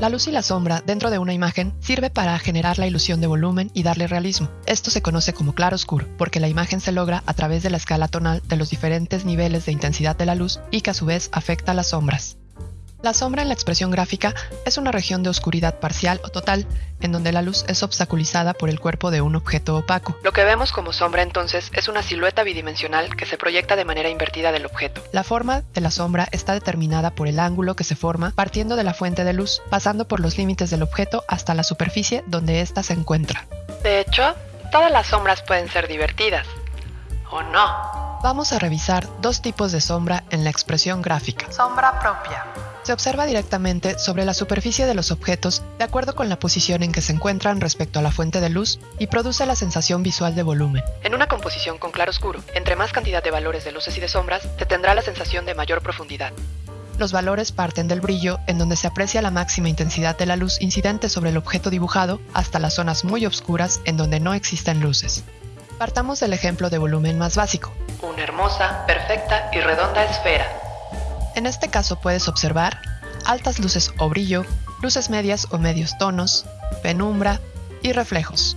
La luz y la sombra dentro de una imagen sirve para generar la ilusión de volumen y darle realismo. Esto se conoce como claro oscuro, porque la imagen se logra a través de la escala tonal de los diferentes niveles de intensidad de la luz y que a su vez afecta las sombras. La sombra en la expresión gráfica es una región de oscuridad parcial o total, en donde la luz es obstaculizada por el cuerpo de un objeto opaco. Lo que vemos como sombra entonces es una silueta bidimensional que se proyecta de manera invertida del objeto. La forma de la sombra está determinada por el ángulo que se forma partiendo de la fuente de luz, pasando por los límites del objeto hasta la superficie donde ésta se encuentra. De hecho, todas las sombras pueden ser divertidas. ¿O no? Vamos a revisar dos tipos de sombra en la expresión gráfica. Sombra propia se observa directamente sobre la superficie de los objetos de acuerdo con la posición en que se encuentran respecto a la fuente de luz y produce la sensación visual de volumen. En una composición con claro-oscuro, entre más cantidad de valores de luces y de sombras, se tendrá la sensación de mayor profundidad. Los valores parten del brillo, en donde se aprecia la máxima intensidad de la luz incidente sobre el objeto dibujado, hasta las zonas muy oscuras en donde no existen luces. Partamos del ejemplo de volumen más básico. Una hermosa, perfecta y redonda esfera en este caso puedes observar altas luces o brillo, luces medias o medios tonos, penumbra y reflejos.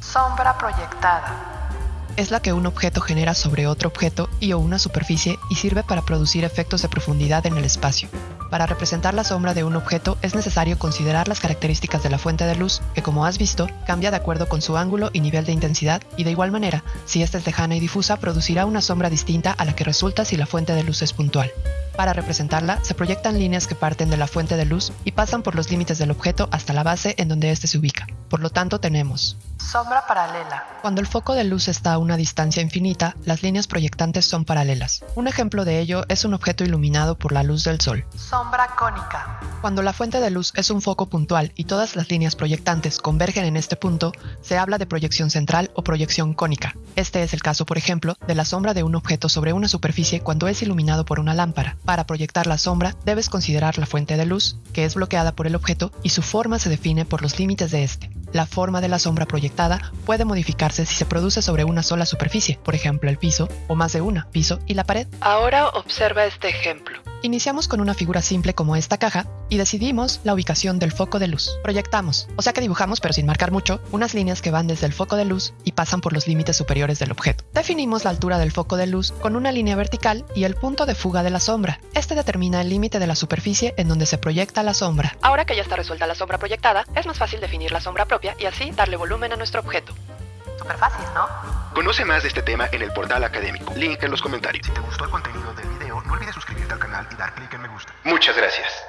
Sombra proyectada es la que un objeto genera sobre otro objeto y o una superficie y sirve para producir efectos de profundidad en el espacio. Para representar la sombra de un objeto es necesario considerar las características de la fuente de luz, que como has visto, cambia de acuerdo con su ángulo y nivel de intensidad, y de igual manera, si esta es lejana y difusa, producirá una sombra distinta a la que resulta si la fuente de luz es puntual. Para representarla, se proyectan líneas que parten de la fuente de luz y pasan por los límites del objeto hasta la base en donde éste se ubica. Por lo tanto, tenemos sombra paralela. Cuando el foco de luz está a una distancia infinita, las líneas proyectantes son paralelas. Un ejemplo de ello es un objeto iluminado por la luz del sol. Sombra cónica. Cuando la fuente de luz es un foco puntual y todas las líneas proyectantes convergen en este punto, se habla de proyección central o proyección cónica. Este es el caso, por ejemplo, de la sombra de un objeto sobre una superficie cuando es iluminado por una lámpara. Para proyectar la sombra, debes considerar la fuente de luz, que es bloqueada por el objeto, y su forma se define por los límites de este. La forma de la sombra proyectada puede modificarse si se produce sobre una sola superficie, por ejemplo el piso, o más de una, piso y la pared. Ahora observa este ejemplo. Iniciamos con una figura simple como esta caja y decidimos la ubicación del foco de luz. Proyectamos, o sea que dibujamos pero sin marcar mucho, unas líneas que van desde el foco de luz y pasan por los límites superiores del objeto. Definimos la altura del foco de luz con una línea vertical y el punto de fuga de la sombra. Este determina el límite de la superficie en donde se proyecta la sombra. Ahora que ya está resuelta la sombra proyectada, es más fácil definir la sombra propia y así darle volumen a nuestro objeto. Súper fácil, ¿no? Conoce más de este tema en el portal académico. Link en los comentarios. Si te gustó el contenido del video, no olvides suscribirte al canal y dar clic en me gusta. Muchas gracias.